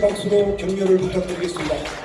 박수로 격려를 부탁드리겠습니다.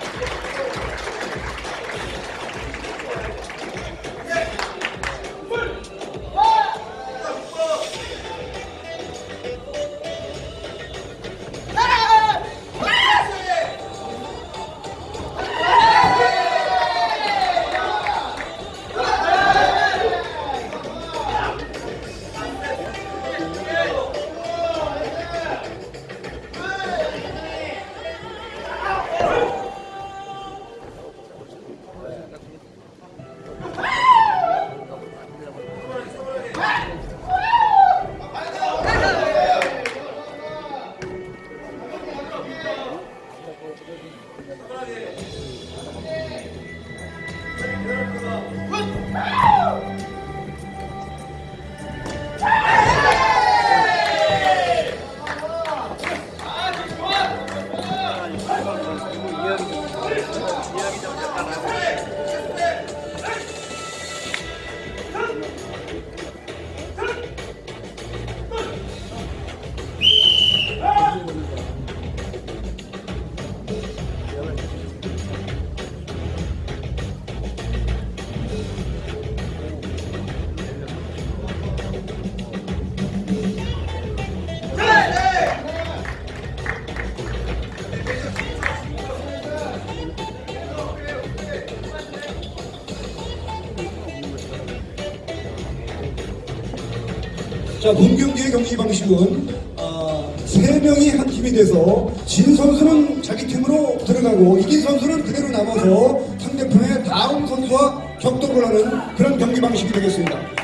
자, 본 경기의 경기 방식은 아, 세 명이 한 팀이 돼서 진 선수는 자기 팀으로 들어가고 이긴 선수는 그대로 남아서 상대편의 다음 선수와 격돌을 하는 그런 경기 방식이 되겠습니다.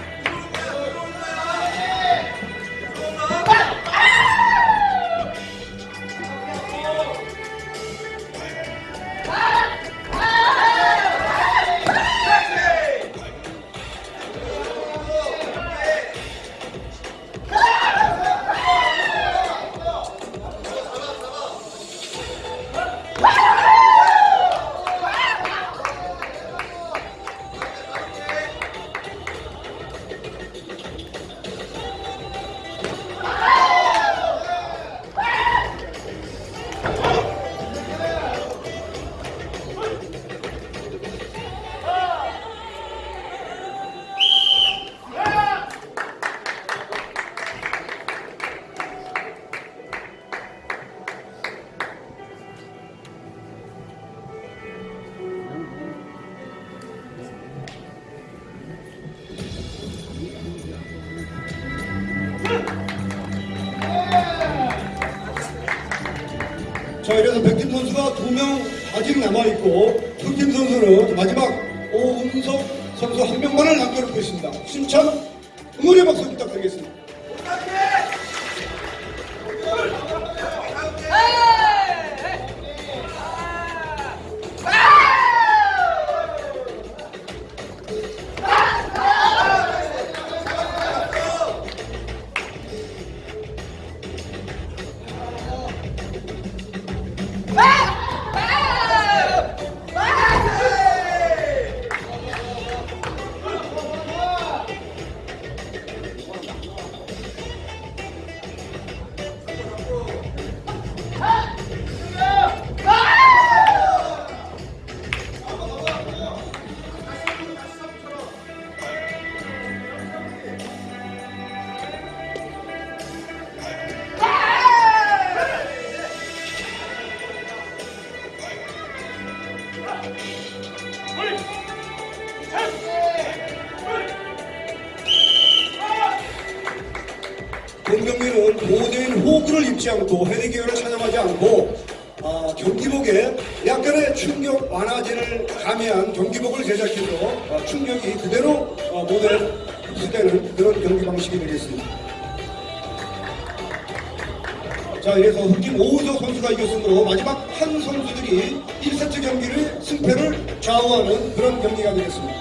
자, 이래서 백팀 선수가 두 명 아직 남아있고, 흑팀 선수는 마지막 오은석 선수 한 명만을 남겨놓고 있습니다. 심찬 경기가 되겠습니다.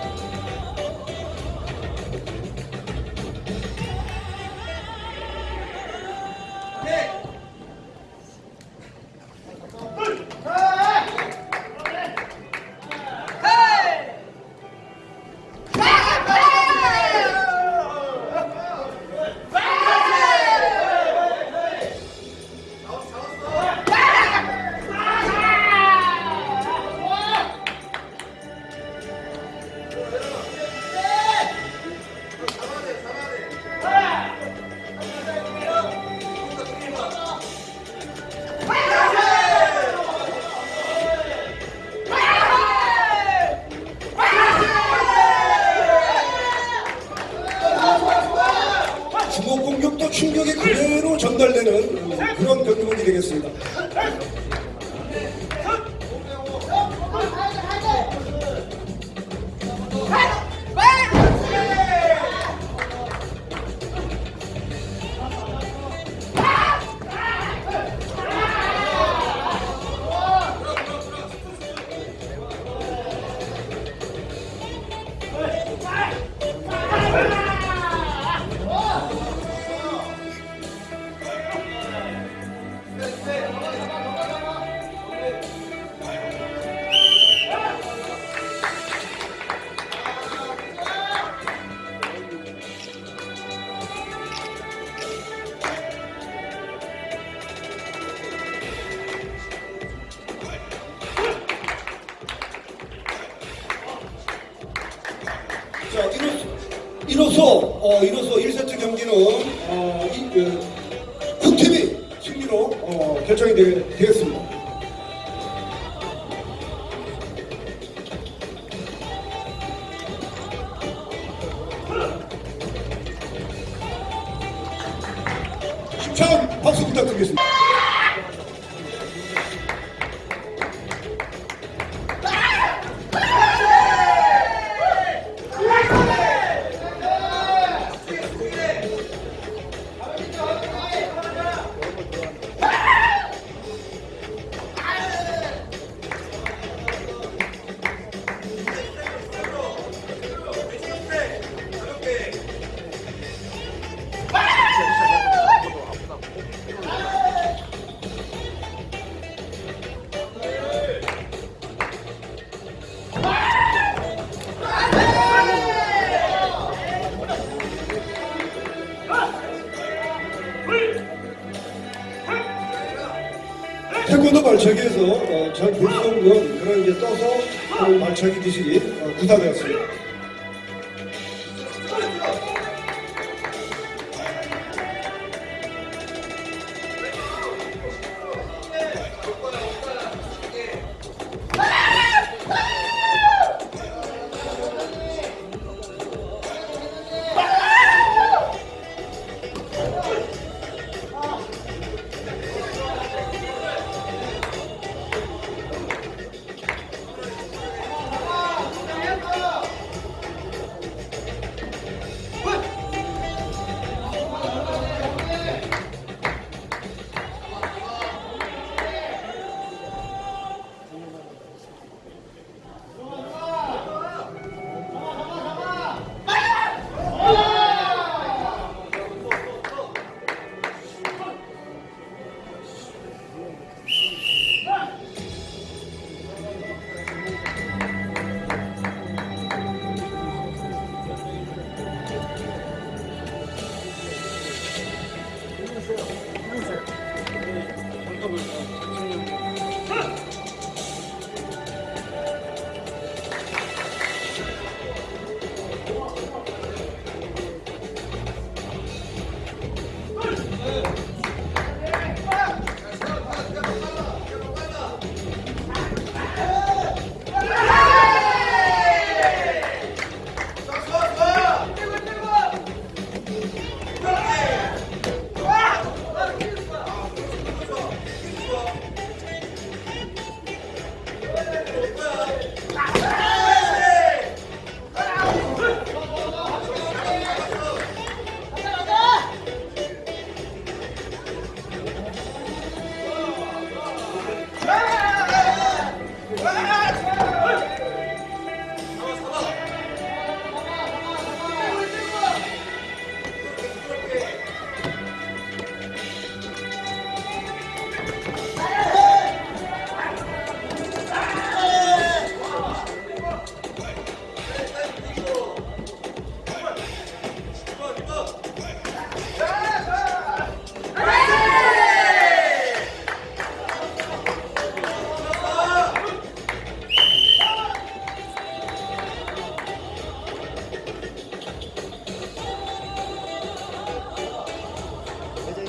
하는 발차기 기술이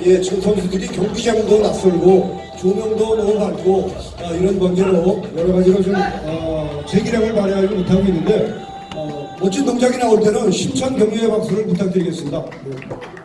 예, 지금 선수들이 경기장도 낯설고 조명도 너무 밝고 아, 이런 관계로 여러 가지로 좀 어, 재기량을 발휘하지 못하고 있는데 어, 멋진 동작이 나올 때는 심찬 격려의 박수를 부탁드리겠습니다. 네.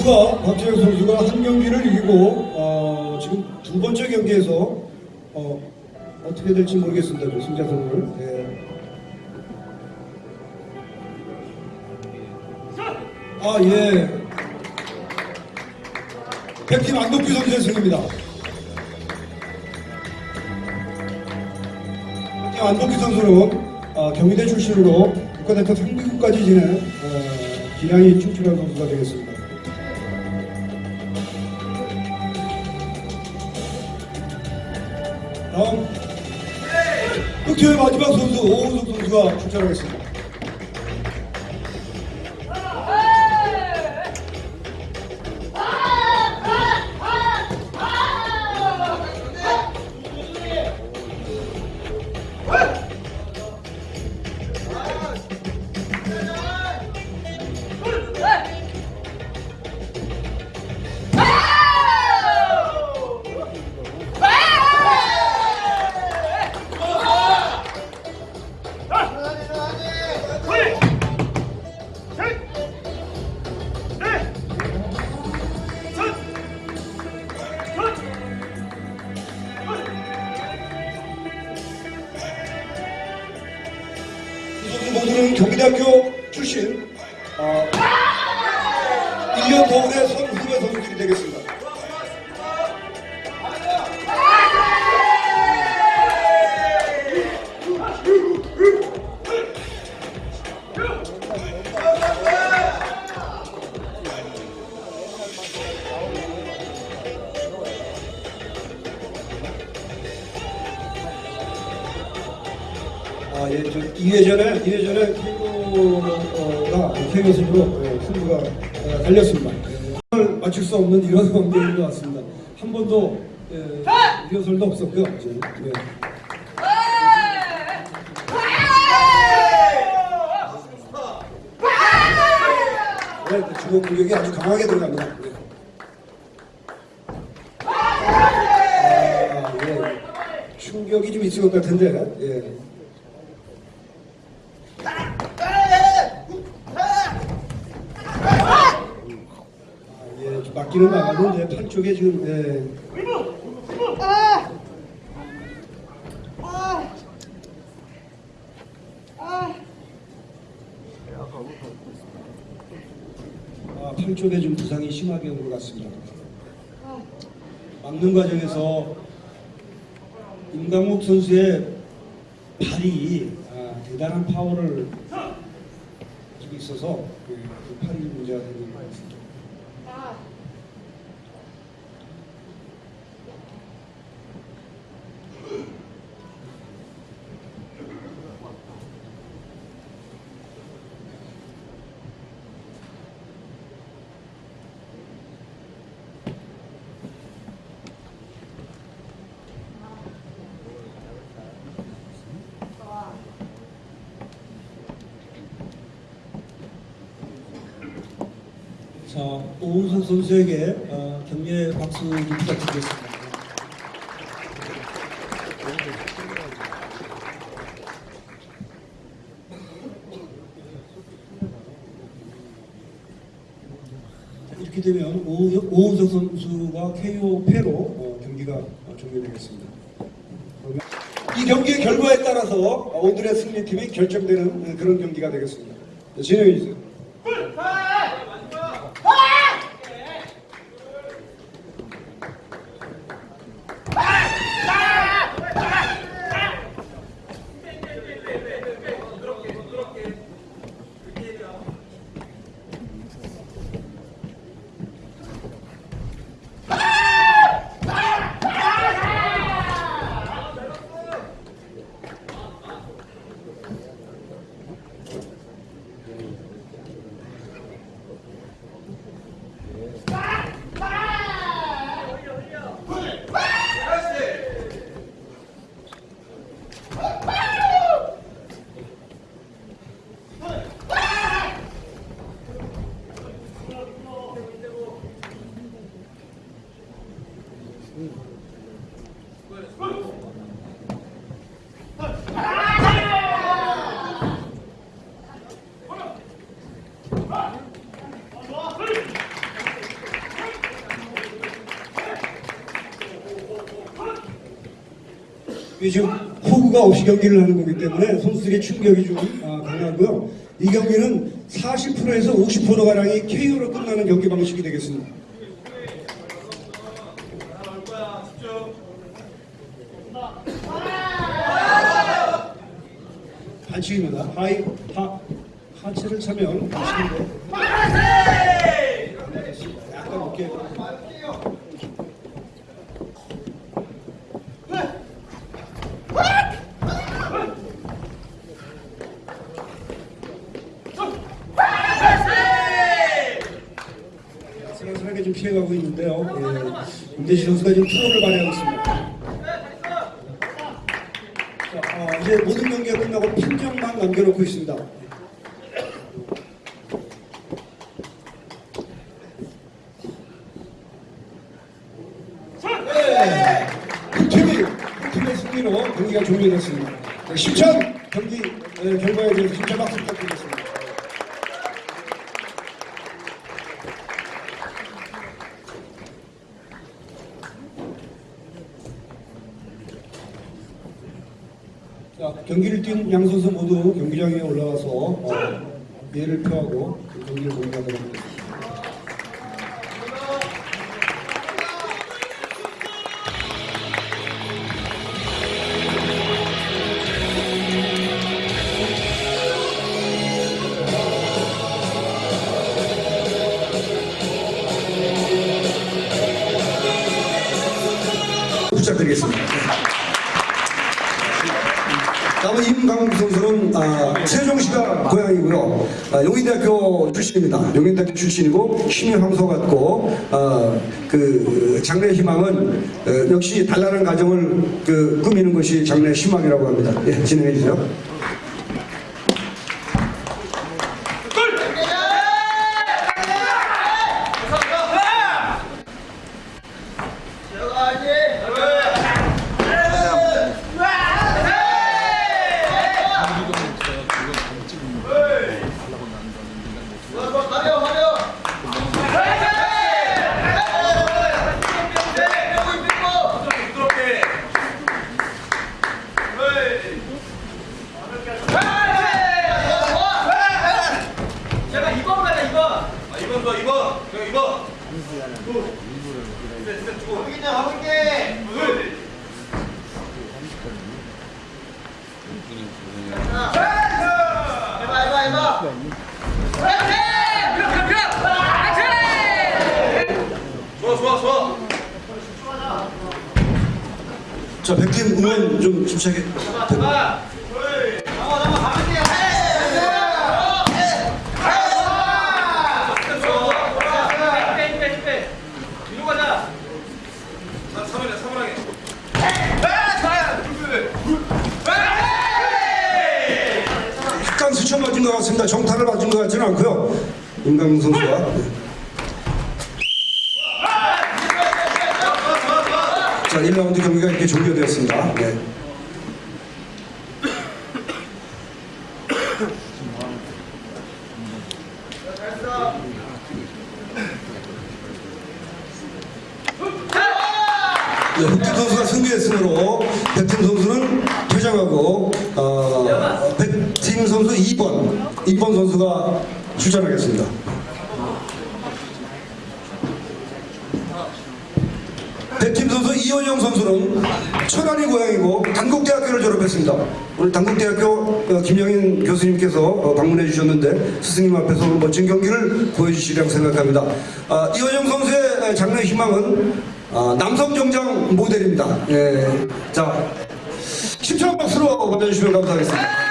선수가 박재혁 선수가 한 경기를 이기고 어, 지금 두 번째 경기에서 어, 어떻게 될지 모르겠습니다. 저 승자선을. 예. 아 예. 백팀 안덕규 선수의 승입니다. 백팀 안덕규 선수는 아, 경희대 출신으로 국가대표 상비국까지 지낸 어, 기량이 충출한 선수가 되겠습니다. 선수가 출전하겠습니다. 아, 예, 저 2회 전에, 2회 전에 KO가, KO 승부로 예, 승부가 어, 달렸습니다. 예, 오늘 맞출 수 없는 이런 관계인 것 같습니다. 한 번도 예, 리허설도 없었고요. 예. 네, 네, 주먹 공격이 아주 강하게 들어갑니다. 예. 아, 예. 충격이 좀 있을 것 같은데, 예. 아, 예, 좀 맞기는 나가는데 팔 쪽에 지금 예, 아, 팔 쪽에 좀 부상이 심하게 온 것 같습니다. 막는 과정에서 임강목 선수의 발이 아, 대단한 파워를 가지고 있어서 그, 그 팔이 문제가 되는 것 같습니다. 자, 오은석 선수에게 어, 격려의 박수 좀 부탁드리겠습니다. 자, 이렇게 되면 오- 오은석 선수가 KO 패로 어, 경기가 어, 종료되겠습니다. 이 경기의 결과에 따라서 오늘의 승리팀이 결정되는 그런 경기가 되겠습니다. 자, 진행해 주세요. 지금 호구가 없이 경기를 하는 거기 때문에 선수들의 충격이 좀 아, 강하고요. 이 경기는 40%에서 50% 가량이 KO로 끝나는 경기 방식이 되겠습니다. 반칙입니다. 하이 하 하체를 차면 반칙인데. 약간 높게. 아슬아슬하게 좀 피해가고 있는데요. 예, 김대시 선수가 지금 프로를 발휘하고 있습니다. 자, 아, 이제 모든 경기가 끝나고 판정만 남겨놓고 있습니다. 네, 팀이 팀의 승리로 경기가 종료됐습니다. 네, 심천 경기 예, 결과에 대해서 심천 박수 부탁드리겠습니다. 자, 경기를 뛴 양 선수 모두 경기장에 올라와서 어, 예를 표하고 용인대학교 출신입니다. 용인대학교 출신이고 힘이 황소 같고 아, 그 장래 희망은 어, 역시 단란한 가정을 그 꾸미는 것이 장래 희망이라고 합니다. 예, 진행해 주세요. 제가 2번 가자 2번 아 2번 더 2번 저 2번 여기 가고 있게 해봐 해봐 해봐 좋아 좋아 좋아 자, 백팀 응원 좀 침착하게. 잡아 잡아 잡아 가볼게 뒤로 가자 3번이야 3번하게 약간 수천 맞은 것 같습니다. 정타를 맞은 것 같지는 않고요. 임강국 선수가. 자, 1라운드 경기가 이렇게 종료되었습니다. 네. 네, 흑팀 선수가 승리했으므로 백팀 선수는 퇴장하고 어, 백팀 선수 2번 2번 선수가 출전하겠습니다. 백팀 선수 이원영 선수는 천안이 고향이고 단국대학교를 졸업했습니다. 오늘 단국대학교 어, 김영인 교수님께서 어, 방문해 주셨는데 스승님 앞에서 오늘 멋진 경기를 보여주시리라고 생각합니다. 아, 이원영 선수의 장래 희망은 아, 남성 정장 모델입니다. 예. 자, 10초 박수로 받아주시면 감사하겠습니다.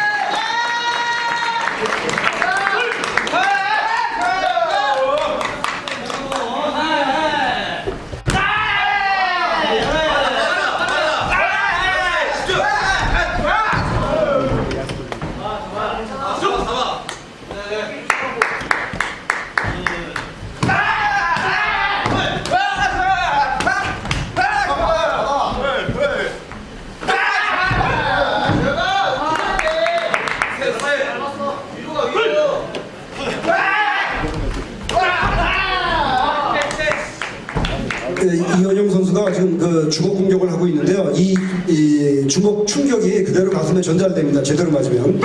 선수가 지금 그 주먹 공격을 하고 있는데요. 이, 이 주먹 충격이 그대로 가슴에 전달됩니다. 제대로 맞으면.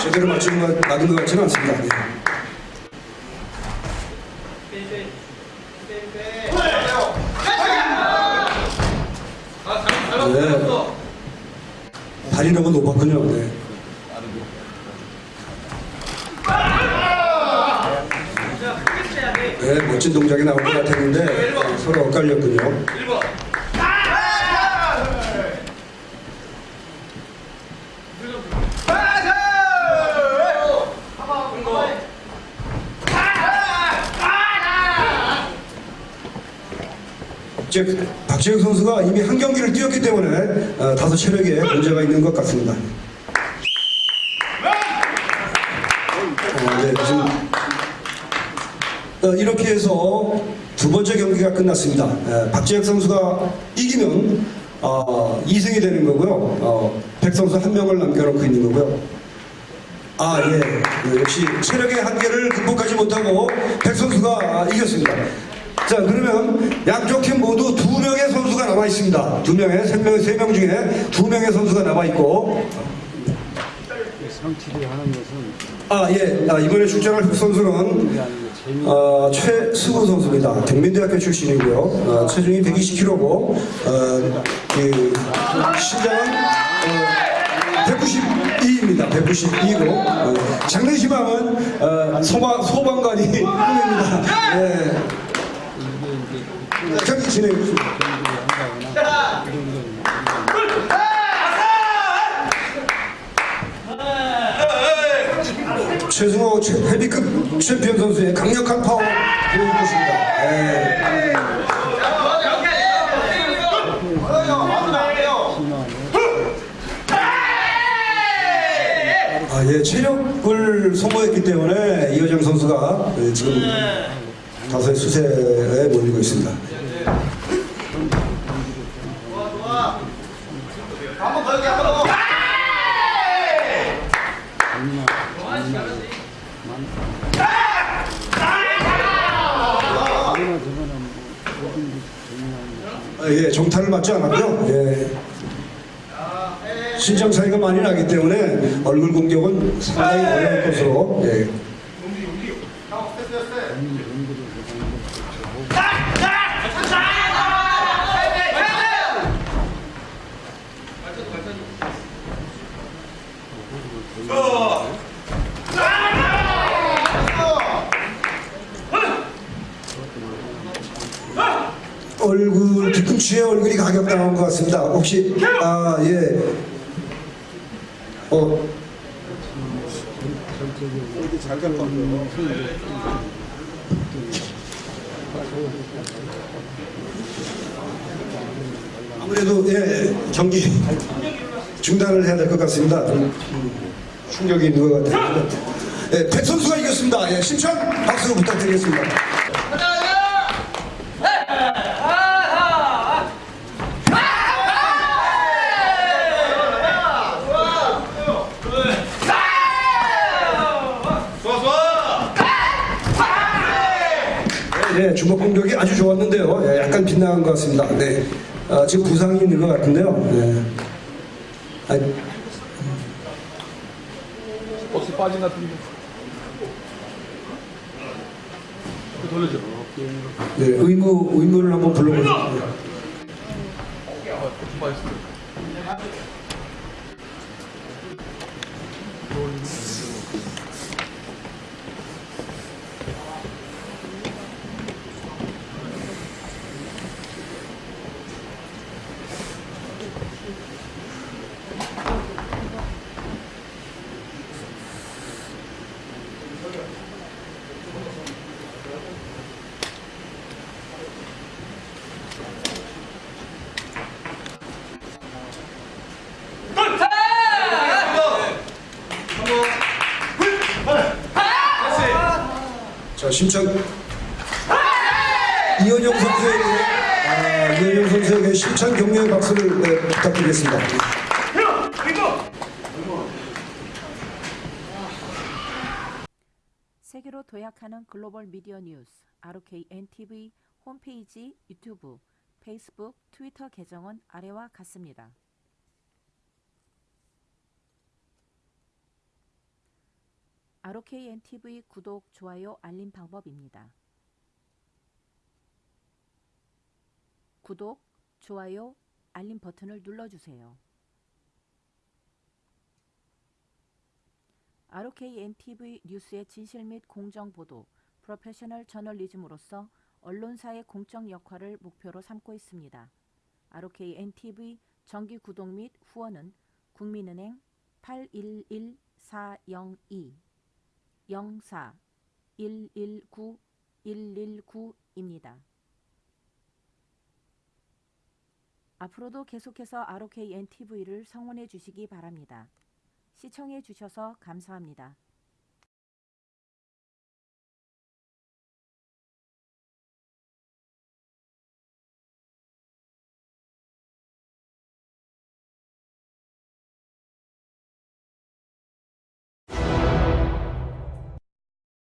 제대로 맞추는 것, 맞은 것 같지는 않습니다. 예. 네. 발이 너무 높았군요. 네. 네, 멋진 동작이 나올 것 같았는데 서로 엇갈렸군요. 1번. 즉 박지혁 선수가 이미 한 경기를 뛰었기 때문에 어, 다소 체력에 문제가 있는 것 같습니다. 이렇게 해서 두 번째 경기가 끝났습니다. 에, 박지혁 선수가 이기면 어, 2승이 되는 거고요. 어, 백 선수 한 명을 남겨놓고 있는 거고요. 아, 예. 네, 역시 체력의 한계를 극복하지 못하고 백 선수가 아, 이겼습니다. 자, 그러면 양쪽 팀 모두 두 명의 선수가 남아 있습니다. 두 명의, 세 명, 세 명 중에 두 명의 선수가 남아 있고, 성취를 하는 것은 아, 예. 아, 이번에 출전할 흑 선수는 어, 최수호 선수입니다. 경민대학교 출신이고요. 어, 체중이 120kg고, 어, 그, 신장은 어, 192입니다. 192고, 어, 장례시방은 어, 소방, 소방관이 꿈입니다. 예. 경기 진행. 경기를 한다 최승호 최- 헤비급 챔피언 선수의 강력한 파워 보여주고 있습니다. 예. 아, 예, 체력을 소모했기 때문에 이호정 선수가 예, 지금 다소의 수세에 몰리고 있습니다. 한번 더 여기 한 번 더. 이거나 저거나 뭐 모든 게 재미나는 아, 예, 정타를 맞지 않았고요. 예. 신장 차이가 많이 나기 때문에 얼굴 공격은 상당히 어려울 것으로 예. 얼굴 뒤꿈치에 얼굴이 가격당한 것 같습니다. 혹시 아 예. 어 아무래도 예 경기 중단을 해야 될 것 같습니다. 좀 충격이 있는 것 같아요. 네, 백 선수가 이겼습니다. 예, 심창 박수 부탁드리겠습니다. 좋아 좋아 네, 주먹 공격이 아주 좋았는데요. 예, 약간 빗나간 것 같습니다. 네, 아, 지금 부상이 있는 것 같은데요. 네. 아니, 혹시 빠진 것 같은데. 그 돌려줘. 네, 의무 의무를 한번. 좀빠졌어. 자, 심창 이현영 선수에게 아, 이현영 선수에게 심창 격려의 박수를 네, 부탁드리겠습니다. 세계로 도약하는 글로벌 미디어 뉴스 ROKN TV 홈페이지 유튜브, 페이스북, 트위터 계정은 아래와 같습니다. ROKN TV 구독, 좋아요, 알림 방법입니다. 구독, 좋아요, 알림 버튼을 눌러주세요. ROKN TV 뉴스의 진실 및 공정 보도, 프로페셔널 저널리즘으로서 언론사의 공적 역할을 목표로 삼고 있습니다. ROKN TV 정기 구독 및 후원은 국민은행 811402 04 119 119입니다. 앞으로도 계속해서 ROKN TV를 성원해 주시기 바랍니다. 시청해 주셔서 감사합니다.